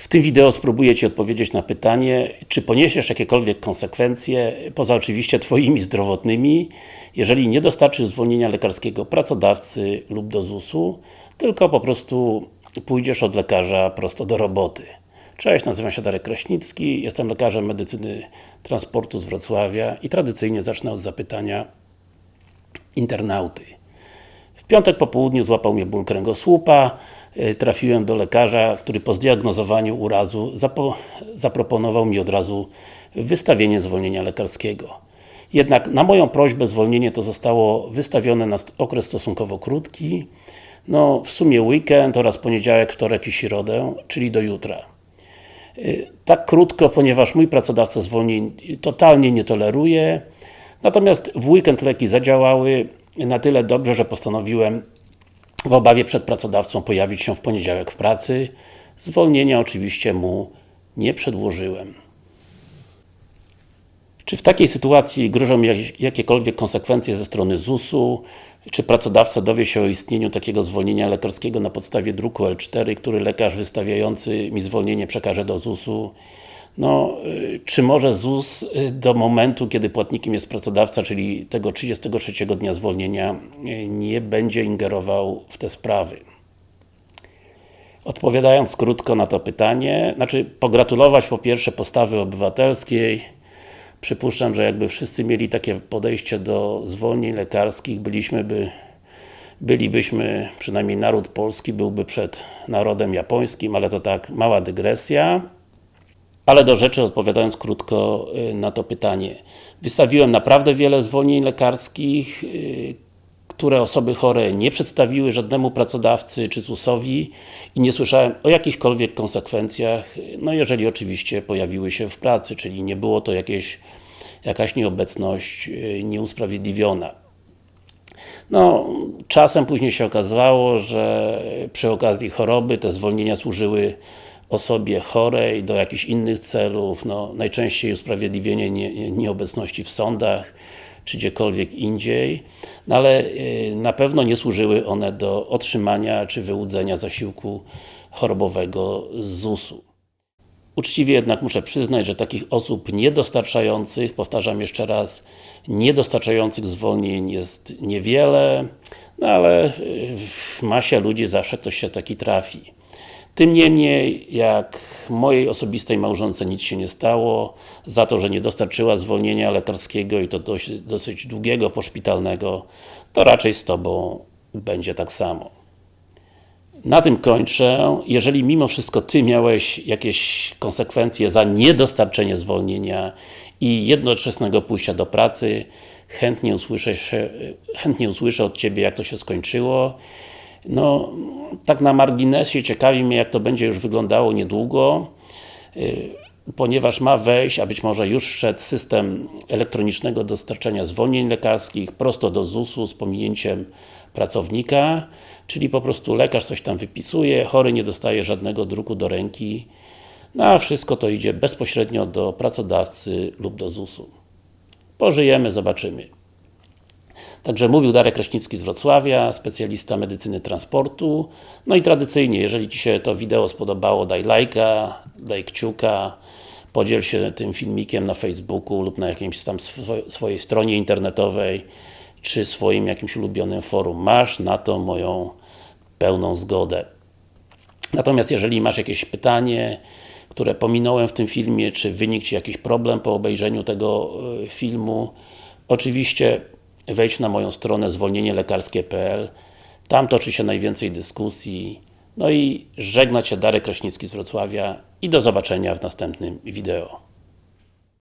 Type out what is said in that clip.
W tym wideo spróbuję Ci odpowiedzieć na pytanie, czy poniesiesz jakiekolwiek konsekwencje, poza oczywiście Twoimi zdrowotnymi, jeżeli nie dostarczysz zwolnienia lekarskiego pracodawcy lub do ZUS-u, tylko po prostu pójdziesz od lekarza prosto do roboty. Cześć, nazywam się Darek Kraśnicki, jestem lekarzem medycyny transportu z Wrocławia i tradycyjnie zacznę od zapytania internauty. Piątek po południu złapał mnie ból kręgosłupa, y, trafiłem do lekarza, który po zdiagnozowaniu urazu zaproponował mi od razu wystawienie zwolnienia lekarskiego. Jednak na moją prośbę zwolnienie to zostało wystawione na okres stosunkowo krótki, no w sumie weekend oraz poniedziałek, wtorek i środę, czyli do jutra. Y, tak krótko, ponieważ mój pracodawca zwolnień totalnie nie toleruje, natomiast w weekend leki zadziałały na tyle dobrze, że postanowiłem w obawie przed pracodawcą pojawić się w poniedziałek w pracy. Zwolnienia oczywiście mu nie przedłożyłem. Czy w takiej sytuacji grożą mi jakiekolwiek konsekwencje ze strony ZUS-u? Czy pracodawca dowie się o istnieniu takiego zwolnienia lekarskiego na podstawie druku L4, który lekarz wystawiający mi zwolnienie przekaże do ZUS-u? No, y, czy może ZUS y, do momentu, kiedy płatnikiem jest pracodawca, czyli tego 33 dnia zwolnienia, y, nie będzie ingerował w te sprawy? Odpowiadając krótko na to pytanie, znaczy pogratulować po pierwsze postawy obywatelskiej, Przypuszczam, że jakby wszyscy mieli takie podejście do zwolnień lekarskich, byliśmy by bylibyśmy, przynajmniej naród polski byłby przed narodem japońskim, ale to tak, mała dygresja. Ale do rzeczy, odpowiadając krótko y, na to pytanie. Wystawiłem naprawdę wiele zwolnień lekarskich, y, które osoby chore nie przedstawiły żadnemu pracodawcy czy ZUS-owi i nie słyszałem o jakichkolwiek konsekwencjach, no jeżeli oczywiście pojawiły się w pracy, czyli nie było to jakieś, jakaś nieobecność y, nieusprawiedliwiona. No, czasem później się okazało, że przy okazji choroby te zwolnienia służyły osobie chorej do jakichś innych celów, no, najczęściej usprawiedliwienie nie, nieobecności w sądach, czy gdziekolwiek indziej, no ale y, na pewno nie służyły one do otrzymania czy wyłudzenia zasiłku chorobowego z ZUS-u. Uczciwie jednak muszę przyznać, że takich osób niedostarczających, powtarzam jeszcze raz, niedostarczających zwolnień jest niewiele, no ale y, w masie ludzi zawsze ktoś się taki trafi. Tym niemniej, jak mojej osobistej małżonce nic się nie stało, za to, że nie dostarczyła zwolnienia lekarskiego i to dość, dosyć długiego, poszpitalnego, to raczej z Tobą będzie tak samo. Na tym kończę. Jeżeli mimo wszystko Ty miałeś jakieś konsekwencje za niedostarczenie zwolnienia i jednoczesnego pójścia do pracy, chętnie usłyszę, chętnie usłyszę od Ciebie, jak to się skończyło. No, tak na marginesie ciekawi mnie, jak to będzie już wyglądało niedługo, y, ponieważ ma wejść, a być może już wszedł system elektronicznego dostarczenia zwolnień lekarskich prosto do ZUS-u z pominięciem pracownika, czyli po prostu lekarz coś tam wypisuje, chory nie dostaje żadnego druku do ręki, no a wszystko to idzie bezpośrednio do pracodawcy lub do ZUS-u. Pożyjemy, zobaczymy. Także mówił Darek Kraśnicki z Wrocławia, specjalista medycyny transportu. No i tradycyjnie, jeżeli Ci się to wideo spodobało, daj lajka, daj kciuka, podziel się tym filmikiem na Facebooku lub na jakiejś tam swojej stronie internetowej, czy swoim jakimś ulubionym forum. Masz na to moją pełną zgodę. Natomiast jeżeli masz jakieś pytanie, które pominąłem w tym filmie, czy wynikł Ci jakiś problem po obejrzeniu tego e, filmu, oczywiście wejdź na moją stronę zwolnienielekarskie.pl Tam toczy się najwięcej dyskusji. No i żegna Cię Darek Kraśnicki z Wrocławia i do zobaczenia w następnym wideo.